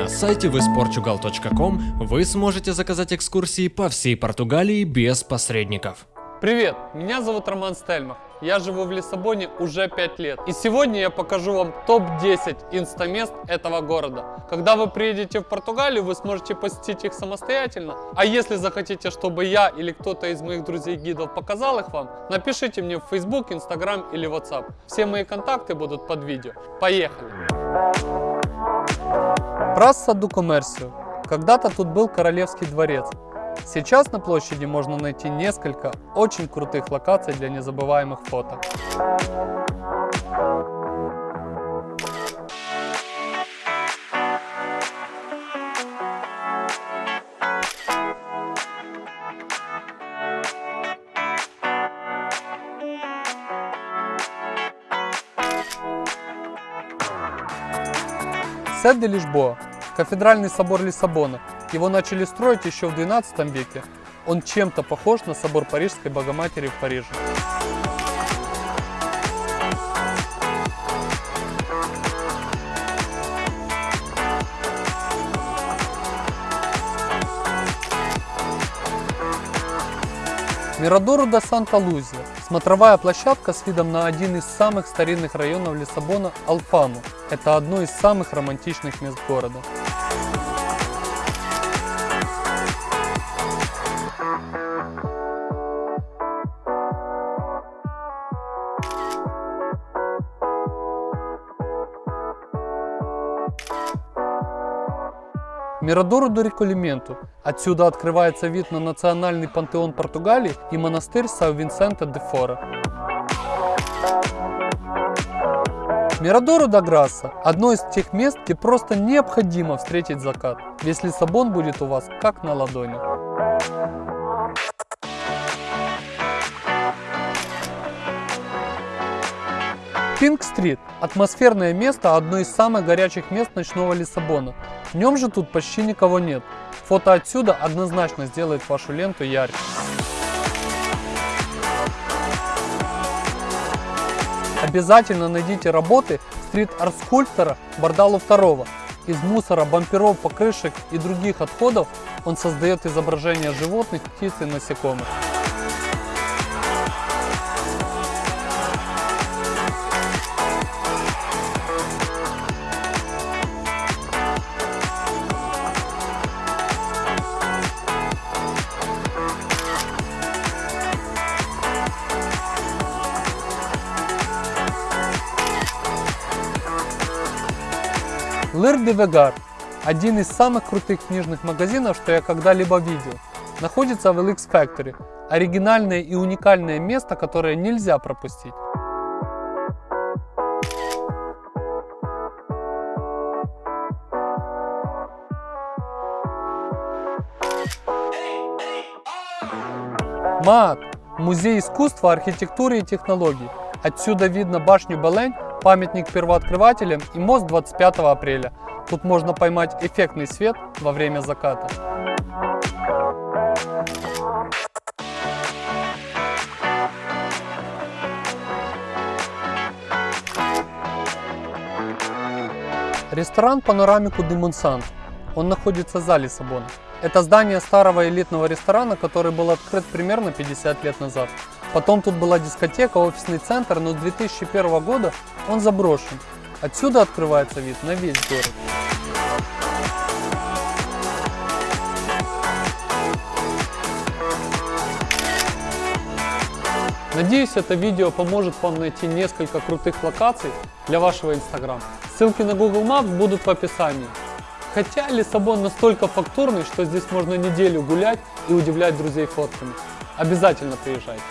На сайте visportugal.com вы сможете заказать экскурсии по всей Португалии без посредников. Привет, меня зовут Роман Стельмах. Я живу в Лиссабоне уже 5 лет. И сегодня я покажу вам топ-10 инстамест этого города. Когда вы приедете в Португалию, вы сможете посетить их самостоятельно. А если захотите, чтобы я или кто-то из моих друзей-гидов показал их вам, напишите мне в Facebook, Instagram или WhatsApp. Все мои контакты будут под видео. Поехали! Прасса ду Коммерсио. Когда-то тут был королевский дворец. Сейчас на площади можно найти несколько очень крутых локаций для незабываемых фото. Сет де Лишбоа, кафедральный собор Лиссабона, его начали строить еще в 12 веке. Он чем-то похож на собор Парижской Богоматери в Париже. Мирадору до Санта-Лузия – смотровая площадка с видом на один из самых старинных районов Лиссабона – Алфаму. Это одно из самых романтичных мест города. Мирадору до Реколименту. Отсюда открывается вид на национальный пантеон Португалии и монастырь Сан-Винсента де Фора. Мирадору да Грасса – одно из тех мест, где просто необходимо встретить закат. Весь Лиссабон будет у вас как на ладони. Пинг-стрит – атмосферное место, одно из самых горячих мест ночного Лиссабона. В нем же тут почти никого нет. Фото отсюда однозначно сделает вашу ленту ярче. Обязательно найдите работы стрит-арт-скульптора Бардалу II. Из мусора, бамперов, покрышек и других отходов он создает изображения животных, птиц и насекомых. Лыр де Вегар – один из самых крутых книжных магазинов, что я когда-либо видел. Находится в LX Factory – оригинальное и уникальное место, которое нельзя пропустить. МААТ – музей искусства, архитектуры и технологий. Отсюда видно башню Белень памятник первооткрывателям и мост 25 апреля. Тут можно поймать эффектный свет во время заката. Ресторан Панорамику де Монсант. Он находится за Лиссабоном. Это здание старого элитного ресторана, который был открыт примерно 50 лет назад. Потом тут была дискотека, офисный центр, но с 2001 года он заброшен. Отсюда открывается вид на весь город. Надеюсь, это видео поможет вам найти несколько крутых локаций для вашего Instagram. Ссылки на Google Maps будут в описании. Хотя Лиссабон настолько фактурный, что здесь можно неделю гулять и удивлять друзей фотками. Обязательно приезжайте.